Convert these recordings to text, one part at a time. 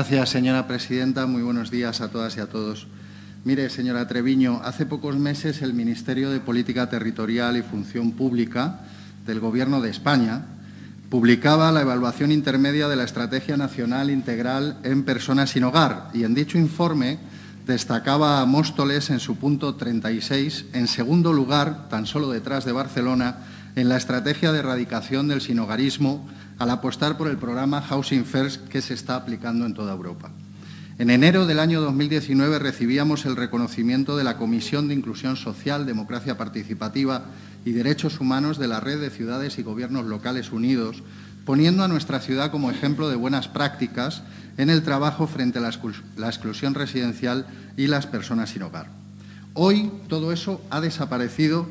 Gracias, señora presidenta. Muy buenos días a todas y a todos. Mire, señora Treviño, hace pocos meses el Ministerio de Política Territorial y Función Pública del Gobierno de España publicaba la evaluación intermedia de la Estrategia Nacional Integral en Personas sin Hogar y en dicho informe destacaba a Móstoles en su punto 36, en segundo lugar, tan solo detrás de Barcelona, en la estrategia de erradicación del sinhogarismo al apostar por el programa Housing First que se está aplicando en toda Europa. En enero del año 2019 recibíamos el reconocimiento de la Comisión de Inclusión Social, Democracia Participativa y Derechos Humanos de la Red de Ciudades y Gobiernos Locales Unidos, poniendo a nuestra ciudad como ejemplo de buenas prácticas en el trabajo frente a la exclusión residencial y las personas sin hogar. Hoy todo eso ha desaparecido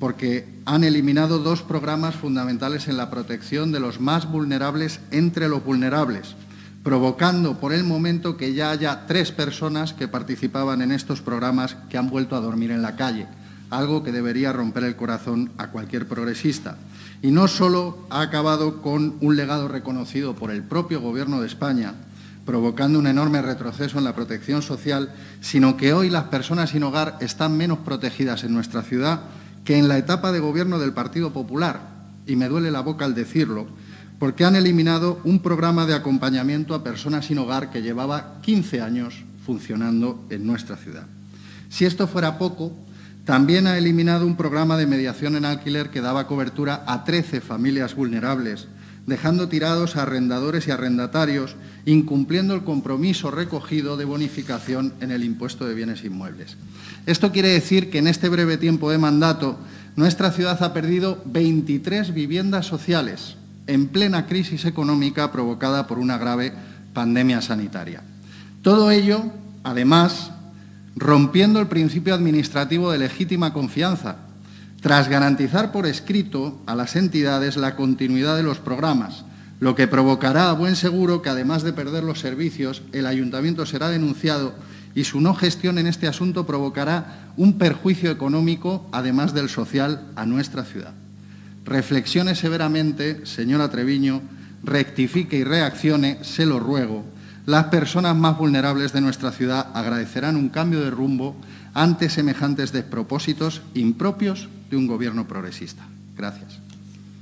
porque han eliminado dos programas fundamentales en la protección de los más vulnerables entre los vulnerables, provocando por el momento que ya haya tres personas que participaban en estos programas que han vuelto a dormir en la calle, algo que debería romper el corazón a cualquier progresista. Y no solo ha acabado con un legado reconocido por el propio Gobierno de España, provocando un enorme retroceso en la protección social, sino que hoy las personas sin hogar están menos protegidas en nuestra ciudad que en la etapa de gobierno del Partido Popular, y me duele la boca al decirlo, porque han eliminado un programa de acompañamiento a personas sin hogar que llevaba 15 años funcionando en nuestra ciudad. Si esto fuera poco, también ha eliminado un programa de mediación en alquiler que daba cobertura a 13 familias vulnerables, dejando tirados a arrendadores y arrendatarios, incumpliendo el compromiso recogido de bonificación en el impuesto de bienes inmuebles. Esto quiere decir que en este breve tiempo de mandato nuestra ciudad ha perdido 23 viviendas sociales en plena crisis económica provocada por una grave pandemia sanitaria. Todo ello, además, rompiendo el principio administrativo de legítima confianza, tras garantizar por escrito a las entidades la continuidad de los programas, lo que provocará a buen seguro que, además de perder los servicios, el ayuntamiento será denunciado y su no gestión en este asunto provocará un perjuicio económico, además del social, a nuestra ciudad. Reflexione severamente, señora Treviño, rectifique y reaccione, se lo ruego. Las personas más vulnerables de nuestra ciudad agradecerán un cambio de rumbo ante semejantes despropósitos impropios de un gobierno progresista. Gracias.